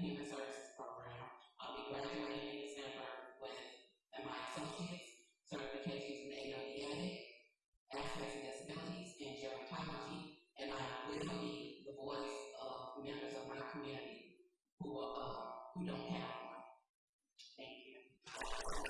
Human Services Program. Um, I'll be graduating in December with my associates, certifications in AWDA, aspects and disabilities, and gerontology, and I will be the voice of members of my community who, are, uh, who don't have one. Thank you.